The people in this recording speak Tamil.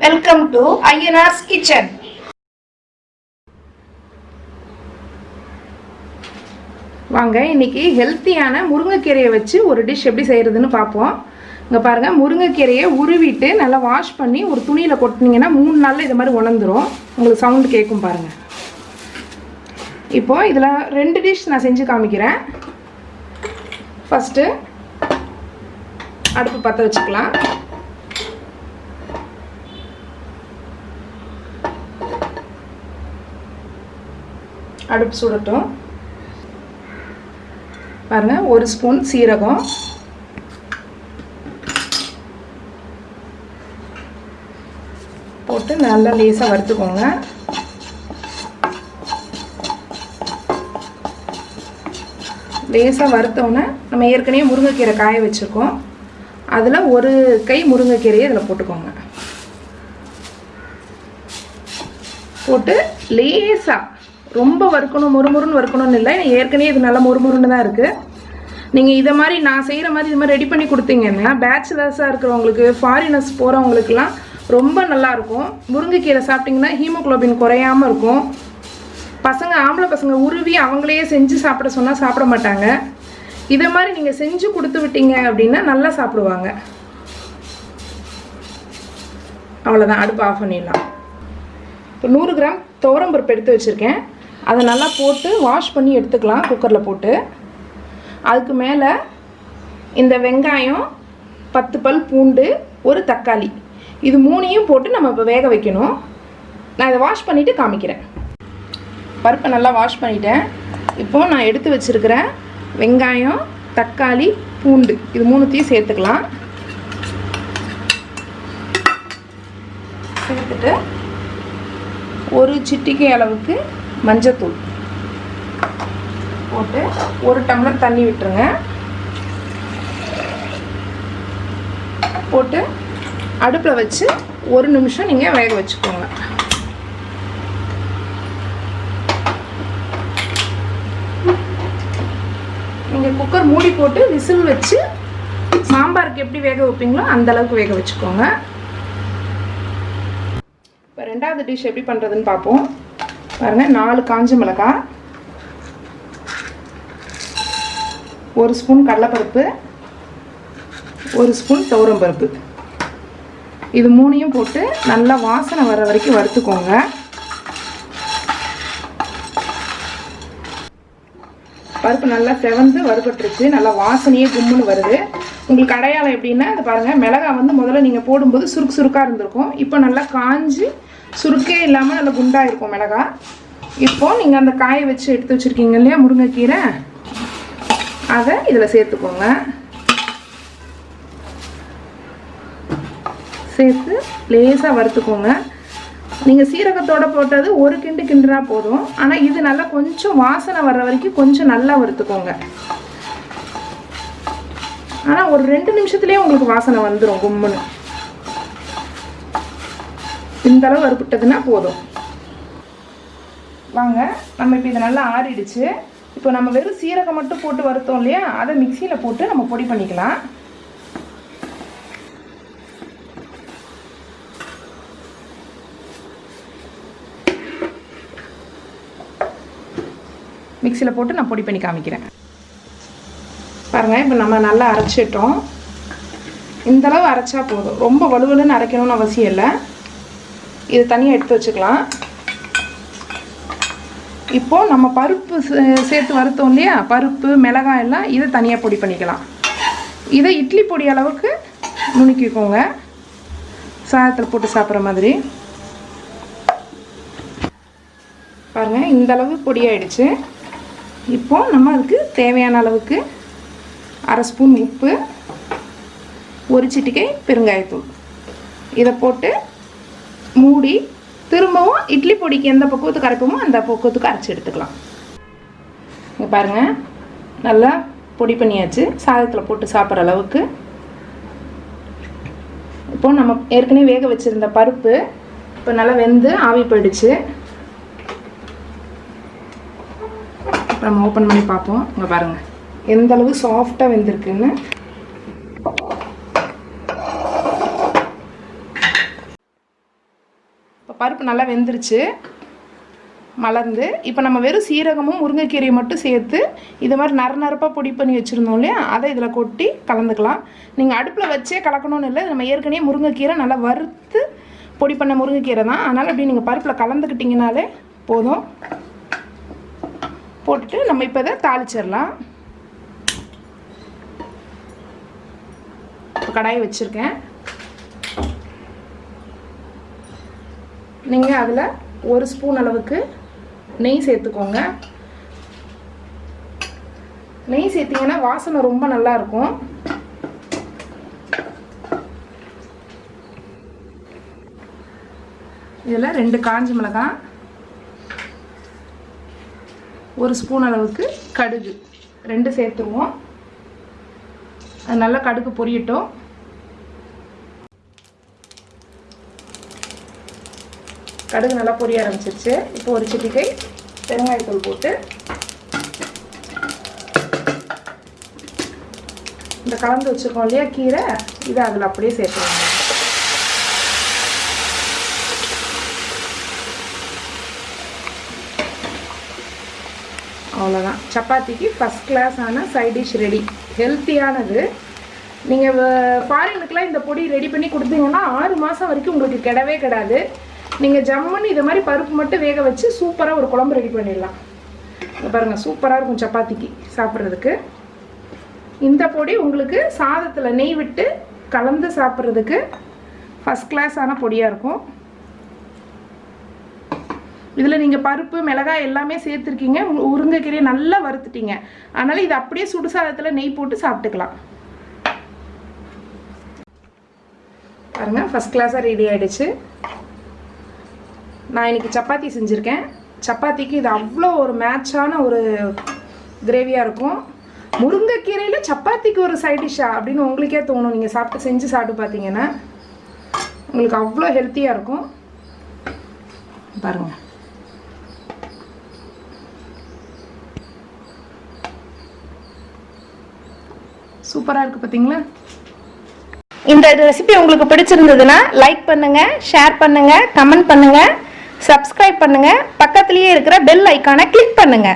வெல்கம் டு ஐயனார்ஸ் கிச்சன் வாங்க இன்னைக்கு ஹெல்த்தியான முருங்கைக்கீரையை வச்சு ஒரு டிஷ் எப்படி செய்கிறதுன்னு பார்ப்போம். இங்கே பாருங்கள் முருங்கைக்கீரையை உருவிட்டு நல்லா வாஷ் பண்ணி ஒரு துணியில் கொட்டினீங்கன்னா மூணு நாளில் இது மாதிரி உணர்ந்துரும். உங்களுக்கு சவுண்டு கேட்கும் பாருங்கள் இப்போது இதில் ரெண்டு டிஷ் நான் செஞ்சு காமிக்கிறேன். ஃபஸ்ட்டு அடுப்பு பற்ற வச்சுக்கலாம். அடுப்பு சுடட்டும். பாருங்க ஒரு ஸ்பூன் சீரகம். போட்டு நல்லா லேசாக வறுத்துக்கோங்க. லேசாக வறுத்தோன்னே நம்ம ஏற்கனவே முருங்கைக்கீரை காய வச்சுருக்கோம். அதில் ஒரு கை முருங்கைக்கீரையை இதில் போட்டுக்கோங்க. போட்டு லேசாக ரொம்ப வறுக்கணும் முறுமுறுன்னு வறுக்கணும்னு இல்லை. ஏற்கனவே இது நல்லா முறுமுறுன்னு தான் இருக்குது நீங்கள் இதை மாதிரி நான் செய்கிற மாதிரி இது மாதிரி ரெடி பண்ணி கொடுத்தீங்கன்னா பேச்சுலர்ஸாக இருக்கிறவங்களுக்கு ஃபாரினர்ஸ் போகிறவங்களுக்குலாம் ரொம்ப நல்லாயிருக்கும் முருங்கைக்கீரை சாப்பிட்டிங்கன்னா ஹீமோக்ளோபின் குறையாமல் இருக்கும். பசங்க ஆம்பளை பசங்க உருவி அவங்களையே செஞ்சு சாப்பிட சொன்னால் சாப்பிட மாட்டாங்க. இதை மாதிரி நீங்கள் செஞ்சு கொடுத்து விட்டீங்க அப்படின்னா நல்லா சாப்பிடுவாங்க. அவ்வளோதான் அடுப்பு ஆஃப் பண்ணிடலாம். இப்போ நூறு கிராம் துவரம்பருப்பு எடுத்து வச்சுருக்கேன். அதை நல்லா போட்டு வாஷ் பண்ணி எடுத்துக்கலாம் குக்கரில் போட்டு. அதுக்கு மேலே இந்த வெங்காயம் பத்து பல் பூண்டு ஒரு தக்காளி. இது மூணையும் போட்டு நம்ம இப்போ வேக வைக்கணும். நான் இதை வாஷ் பண்ணிவிட்டு காமிக்கிறேன். பருப்பை நல்லா வாஷ் பண்ணிட்டேன். இப்போது நான் எடுத்து வச்சுருக்கிற வெங்காயம் தக்காளி பூண்டு இது மூணுத்தையும் சேர்த்துக்கலாம். சேர்த்துட்டு ஒரு சிட்டிக்கை அளவுக்கு மஞ்சத்தூள் போட்டு ஒரு டம்ளர் தண்ணி விட்டுருங்க. போட்டு அடுப்பில் வச்சு ஒரு நிமிஷம் நீங்கள் வேக வச்சுக்கோங்க. நீங்கள் குக்கர் மூடி போட்டு விசில் வச்சு சாம்பாருக்கு எப்படி வேக வைப்பீங்களோ அந்த அளவுக்கு வேக வச்சுக்கோங்க. இப்போ ரெண்டாவது டிஷ் எப்படி பண்ணுறதுன்னு பார்ப்போம். பாருங்கள் நாலு காஞ்ச மிளகாய் ஒரு ஸ்பூன் கடலைப்பருப்பு ஒரு ஸ்பூன் துவரம்பருப்பு இது மூணையும் போட்டு நல்லா வாசனை வர வரைக்கும் வறுத்துக்கோங்க. பருப்பு நல்லா செவந்து வறுபட்டுருச்சு நல்லா வாசனையே கும்முன்னு வருது. உங்களுக்கு அடையாளம் எப்படின்னா இது பாருங்கள் மிளகாய் வந்து முதல்ல நீங்கள் போடும்போது சுருக்கு சுருக்காக இருந்திருக்கும். இப்போ நல்லா காஞ்சி சுருக்கே இல்லாமல் நல்லா குண்டாக இருக்கும் மிளகாய் இப்போது நீங்கள் அந்த காயை வச்சு எடுத்து வச்சுருக்கீங்க இல்லையா முருங்கைக்கீரை? அதை இதில் சேர்த்துக்கோங்க. சேர்த்து லேசாக வறுத்துக்கோங்க. நீங்கள் சீரகத்தோடு போட்டது ஒரு கிண்டு கிண்டுனா போதும். ஆனால் இது நல்லா கொஞ்சம் வாசனை வர்ற வரைக்கும் கொஞ்சம் நல்லா வறுத்துக்கோங்க. ஆனால் ஒரு ரெண்டு நிமிஷத்துலேயே உங்களுக்கு வாசனை வந்துடும் கும்முன்னு. இந்த அளவு வறுப்புட்டதுன்னா போதும். வாங்க நம்ம இப்போ இது நல்லா ஆறிடுச்சு. இப்போ நம்ம வெறும் சீரகம் மட்டும் போட்டு வறுத்தோம் இல்லையா? அதை மிக்சியில் போட்டு நம்ம பொடி பண்ணிக்கலாம். மிக்சியில் போட்டு நான் பொடி பண்ணி காமிக்கிறேன். பாருங்கள் இப்போ நம்ம நல்லா அரைச்சிட்டோம். இந்தளவு அரைச்சா போதும். ரொம்ப வலுவலுன்னு அரைக்கணும்னு அவசியம் இல்லை. இது தனியாக எடுத்து வச்சுக்கலாம். இப்போது நம்ம பருப்பு சேர்த்து வறுத்தோம் இல்லையா? பருப்பு மிளகாய் எல்லாம் இதை தனியாக பொடி பண்ணிக்கலாம். இதை இட்லி பொடி அளவுக்கு நுணுக்கிக்கோங்க. சாதத்தில் போட்டு சாப்பிட்ற மாதிரி. பாருங்கள் இந்த அளவு பொடியாயிடுச்சு இப்போ நம்ம அதுக்கு தேவையான அளவுக்கு அரை ஸ்பூன் உப்பு ஒரு சிட்டிக்கை பெருங்காயத்தூள். இதை போட்டு மூடி திரும்பவும் இட்லி பொடிக்கு எந்த பக்குவத்துக்கு அரைப்போமோ அந்த பக்குவத்துக்கு அரைச்சி எடுத்துக்கலாம். இங்கே பாருங்கள் நல்லா பொடி பண்ணியாச்சு. சாதத்தில் போட்டு சாப்பிட்ற அளவுக்கு. இப்போது நம்ம ஏற்கனவே வேக வச்சுருந்த பருப்பு இப்போ நல்லா வெந்து ஆவி போயிடுச்சு. நம்ம ஓப்பன் பண்ணி பார்ப்போம். இங்கே பாருங்கள் எந்த அளவு சாஃப்டாக வெந்திருக்குன்னு. பருப்பு நல்லா வெந்துருச்சு மலர்ந்து. இப்போ நம்ம வெறும் சீரகமும் முருங்கைக்கீரையும் மட்டும் சேர்த்து இது மாதிரி நர நரப்பாக பொடி பண்ணி வச்சுருந்தோம் இல்லையா? அதை இதில் கொட்டி கலந்துக்கலாம். நீங்கள் அடுப்பில் வச்சே கலக்கணும்னு இல்லை நம்ம ஏற்கனவே முருங்கைக்கீரை நல்லா வறுத்து பொடி பண்ண முருங்கைக்கீரை தான். அதனால் அப்படி நீங்கள் பருப்பில் கலந்துக்கிட்டிங்கனாலே போதும். போட்டுட்டு நம்ம இப்போ இதை தாளிச்சிடலாம். இப்போ கடாயை வச்சுருக்கேன். நீங்கள் அதில் ஒரு ஸ்பூன் அளவுக்கு நெய் சேர்த்துக்கோங்க. நெய் சேர்த்திங்கன்னா வாசனை ரொம்ப நல்லா இருக்கும். இதில் ரெண்டு காஞ்சி மிளகாய் ஒரு ஸ்பூன் அளவுக்கு கடுகு. ரெண்டு சேர்த்துருவோம். அது நல்லா கடுகு பொரியட்டும். கடுகு நல்லா பொரிய ஆரம்பிச்சிருச்சு. இப்போ ஒரு சிட்டிக்கை பெருங்காயத்தூள் போட்டு இந்த கலந்து வச்சுருக்கோம் இல்லையா கீரை? இதை அதில் அப்படியே சேர்த்துருவாங்க அவ்வளோதான் சப்பாத்திக்கு ஃபஸ்ட் கிளாஸான சைட் டிஷ் ரெடி ஹெல்த்தியானது நீங்கள் ஃபாரினுக்கெலாம் இந்த பொடி ரெடி பண்ணி கொடுத்தீங்கன்னா ஆறு மாதம் வரைக்கும் உங்களுக்கு கிடவே கிடாது. நீங்கள் ஜம்முன்னு இது மாதிரி பருப்பு மட்டும் வேக வச்சு சூப்பராக ஒரு குழம்பு ரெடி பண்ணிடலாம். பாருங்கள் சூப்பராக இருக்கும் சப்பாத்திக்கு சாப்பிட்றதுக்கு. இந்த பொடி உங்களுக்கு சாதத்தில் நெய் விட்டு கலந்து சாப்பிட்றதுக்கு ஃபஸ்ட் கிளாஸான பொடியாக இருக்கும். இதில் நீங்கள் பருப்பு மிளகாய் எல்லாமே சேர்த்துருக்கீங்க. உருங்கைக்கீரையை நல்லா வறுத்துட்டீங்க. அதனால் இது அப்படியே சுடுசாதத்தில் நெய் போட்டு சாப்பிட்டுக்கலாம். பாருங்கள் ஃபஸ்ட் கிளாஸாக ரெடி ஆகிடுச்சு நான் இன்றைக்கி சப்பாத்தி செஞ்சுருக்கேன். சப்பாத்திக்கு இது அவ்வளோ ஒரு மேட்சான ஒரு கிரேவியாக இருக்கும். முருங்கைக்கீரையில் சப்பாத்திக்கு ஒரு சைட் டிஷ்ஷா அப்படின்னு உங்களுக்கே தோணும். நீங்கள் சாப்பிட்டு செஞ்சு சாப்பிட்டு பார்த்தீங்கன்னா உங்களுக்கு அவ்வளோ ஹெல்த்தியாக இருக்கும். பாருங்கள் சூப்பராக இருக்குது பார்த்தீங்களா இந்த ரெசிபி உங்களுக்கு பிடிச்சிருந்ததுன்னா லைக் பண்ணுங்க ஷேர் பண்ணுங்க கமெண்ட் பண்ணுங்க. சப்ஸ்கிரைப் பண்ணுங்க. பக்கத்துலேயே இருக்கிற பெல் ஐக்கானை கிளிக் பண்ணுங்க.